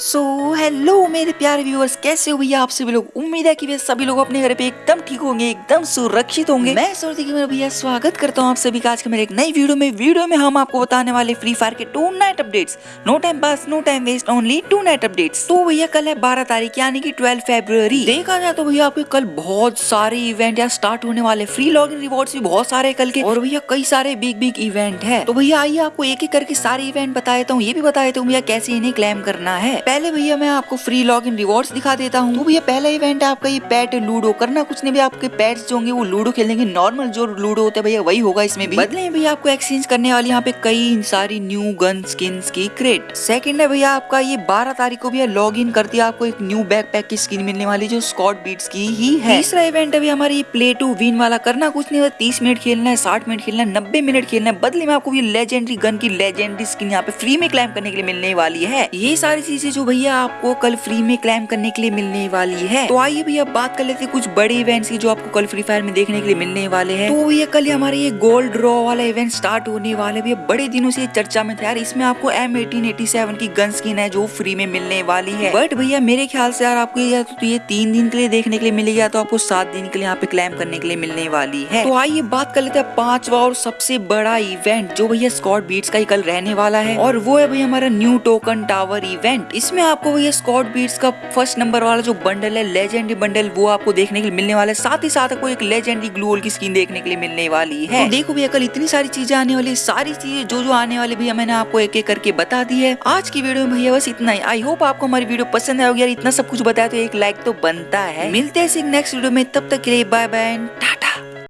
सो so, hello मेरे प्यारे viewers कैसे हो भैया आप सभी लोग? उम्मीद है कि वे सभी लोग अपने घर पे एकदम ठीक होंगे एकदम सुरक्षित होंगे। मैं सोचती कि मेरा भैया स्वागत करता हूँ आप सभी का आज के मेरे एक नई वीडियो में। वीडियो में हम आपको बताने वाले फ्री फायर के tonight updates no time pass no time waste only tonight updates तो भैया कल है बारह तारीख यानी कि ट्वेल्व फेब्रुवरी देखा जाए तो भैया आपके कल बहुत सारे इवेंट या स्टार्ट होने वाले। फ्री लॉग इन रिवॉर्ड भी बहुत सारे कल के। और भैया कई सारे बिग बिग इवेंट है। तो भैया आइए आपको एक एक करके सारे इवेंट बता देता हूँ ये भी बता देता हूँ भैया कैसे इन्हें क्लेम करना है। पहले भैया मैं आपको फ्री लॉग इन रिवॉर्ड्स दिखा देता हूँ। तो भैया पहला इवेंट है आपका ये पेट लूडो करना। कुछ नहीं भैया आपके पेट्स जो होंगे वो लूडो खेलेंगे। नॉर्मल जो लूडो होता है भैया वही होगा इसमें भी। बदले भैया आपको एक्सचेंज करने वाली यहाँ पे कई सारी न्यू गन स्किन की क्रेट सेकंड है भैया आपका ये बारह तारीख को भैया लॉग इन करती है आपको एक न्यू बैक की स्किन मिलने वाली जो स्कॉट बीट्स की ही है। तीसरा इवेंट है भैया हमारे ये प्ले टू विन वाला करना। कुछ नहीं तीस मिनट खेलना है साठ मिनट खेलना है नब्बे मिनट खेलना है। बदले में आपको ये लेजेंडरी गन की लेजेंडरी स्किन यहाँ पे फ्री में क्लाइम करने के लिए मिलने वाली है। ये सारी चीज़ें जो भैया आपको कल फ्री में क्लाइम करने के लिए मिलने वाली है। तो आइए भैया बात कर लेते हैं कुछ बड़े इवेंट्स की जो आपको कल फ्री फायर में देखने के लिए मिलने वाले हैं। तो भैया कल हमारे ये गोल्ड ड्रॉ वाला इवेंट स्टार्ट होने वाले भैया बड़े दिनों से चर्चा में था यार। इसमें आपको एम की गन स्किन है जो फ्री में मिलने वाली है। बट भैया मेरे ख्याल से यार आपको ये तो ये तीन दिन के लिए देखने के लिए मिलेगा तो आपको सात दिन के लिए यहाँ पे क्लैम करने के लिए मिलने वाली है। तो आइए बात कर लेते हैं पांचवा और सबसे बड़ा इवेंट जो भैया स्कॉट बीट्स का ही कल रहने वाला है। और वो है भैया हमारा न्यू टोकन टावर इवेंट इसमें आपको भैया स्कॉट बीट्स का फ़र्स्ट नंबर वाला जो बंडल है लेजेंडरी बंडल वो आपको देखने के लिए मिलने वाला है। साथ ही साथ आपको एक लेजेंडरी ग्लूअल की स्किन देखने के लिए मिलने वाली है। तो देखो भैया, कल इतनी सारी चीज़ें आने वाली, सारी चीज़ें जो जो आने वाली भैया, मैंने आपको एक एक करके बता दी है। आज की वीडियो में भैया, बस इतना ही। आई होप आपको हमारी वीडियो पसंद आएगी यार, इतना सब कुछ बताया तो एक लाइक तो बनता है। मिलते हैं नेक्स्ट वीडियो में। तब तक के लिए बाय बाय